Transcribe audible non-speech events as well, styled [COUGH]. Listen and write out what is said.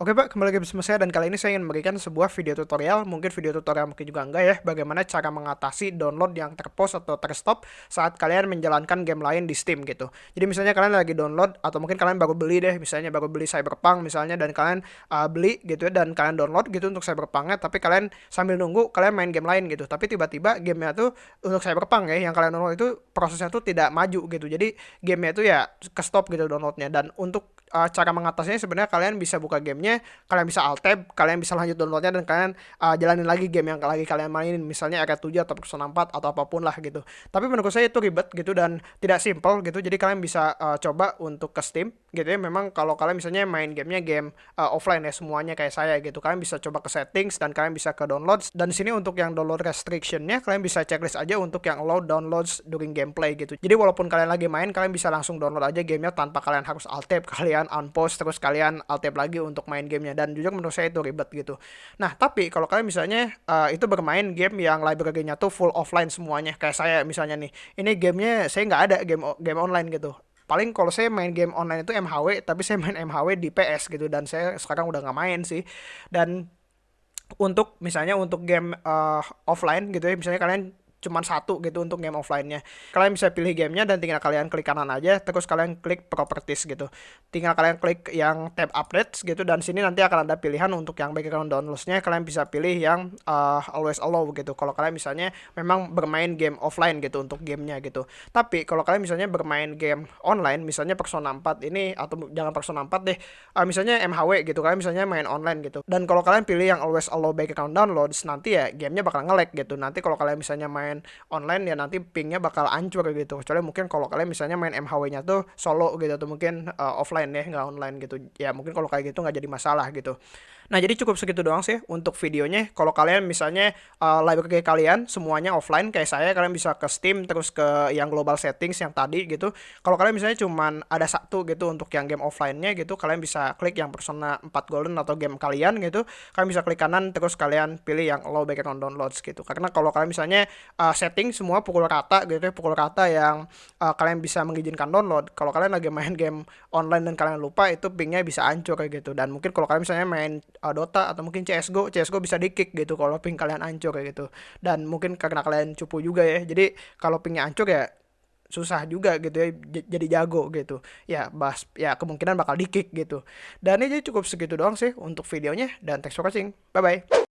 Oke Pak, kembali lagi bersama saya dan kali ini saya ingin memberikan sebuah video tutorial, mungkin video tutorial mungkin juga enggak ya, bagaimana cara mengatasi download yang terpause atau terstop saat kalian menjalankan game lain di Steam gitu. Jadi misalnya kalian lagi download atau mungkin kalian baru beli deh, misalnya baru beli Cyberpunk misalnya dan kalian uh, beli gitu ya dan kalian download gitu untuk Cyberpunknya, tapi kalian sambil nunggu kalian main game lain gitu. Tapi tiba-tiba gamenya tuh untuk Cyberpunk ya yang kalian download itu prosesnya tuh tidak maju gitu. Jadi gamenya tuh ya ke stop gitu downloadnya dan untuk uh, cara mengatasinya sebenarnya kalian bisa buka gamenya, kalian bisa alt tab, kalian bisa lanjut downloadnya dan kalian uh, jalanin lagi game yang lagi kalian mainin, misalnya RK 7 atau Persona 4 atau apa pun lah gitu. Tapi menurut saya itu ribet gitu dan tidak simple gitu. Jadi kalian bisa uh, coba untuk ke Steam gitu ya. Memang kalau kalian misalnya main gamenya game uh, offline ya semuanya kayak saya gitu, kalian bisa coba ke settings dan kalian bisa ke downloads. Dan sini untuk yang download restrictionnya kalian bisa checklist aja untuk yang allow downloads during gameplay gitu. Jadi walaupun kalian lagi main, kalian bisa langsung download aja gamenya tanpa kalian harus alt tab, [LAUGHS] kalian unpause terus kalian alt tab lagi untuk main gamenya dan jujur menurut saya itu ribet gitu. Nah tapi kalau kalian misalnya uh, itu bermain game yang library-nya tuh full offline semuanya kayak saya misalnya nih, ini gamenya saya nggak ada game game online gitu paling kalau saya main game online itu MHW tapi saya main MHW di PS gitu dan saya sekarang udah nggak main sih. Dan untuk misalnya untuk game uh, offline gitu ya misalnya kalian cuma satu gitu untuk game offline-nya. Kalian bisa pilih gamenya dan tinggal kalian klik kanan aja, terus kalian klik properties gitu. Tinggal kalian klik yang tab updates gitu dan sini nanti akan ada pilihan untuk yang background downloads-nya kalian bisa pilih yang uh, always allow gitu. Kalau kalian misalnya memang bermain game offline gitu untuk gamenya gitu. Tapi kalau kalian misalnya bermain game online, misalnya Persona 4 ini atau jangan Persona 4 deh, uh, misalnya MHW gitu, kalian misalnya main online gitu. Dan kalau kalian pilih yang always allow background downloads, nanti ya gamenya bakal nge-lag gitu. Nanti kalau kalian misalnya main main online ya nanti pingnya bakal ancur gitu kecuali mungkin kalau kalian misalnya main MHW-nya tuh solo gitu atau mungkin uh, offline ya nggak online gitu ya mungkin kalau kayak gitu nggak jadi masalah gitu Nah, jadi cukup segitu doang sih untuk videonya. Kalau kalian misalnya uh, library kalian semuanya offline kayak saya, kalian bisa ke Steam terus ke yang global settings yang tadi gitu. Kalau kalian misalnya cuman ada satu gitu untuk yang game offline-nya gitu, kalian bisa klik yang Persona 4 Golden atau game kalian gitu. Kalian bisa klik kanan terus kalian pilih yang low background downloads gitu. Karena kalau kalian misalnya uh, setting semua pukul rata gitu ya, pukul rata yang uh, kalian bisa mengizinkan download. Kalau kalian lagi main game online dan kalian lupa itu pingnya bisa hancur kayak gitu. Dan mungkin kalau kalian misalnya main uh, Dota atau mungkin CSGO CSGO bisa di kick gitu kalau ping kalian hancur kayak gitu. Dan mungkin karena kalian cupu juga ya jadi kalau pingnya hancur ya susah juga gitu ya jadi jago gitu. Ya bahas ya kemungkinan bakal di kick gitu. Dan ini jadi cukup segitu doang sih untuk videonya dan thanks for watching. Bye bye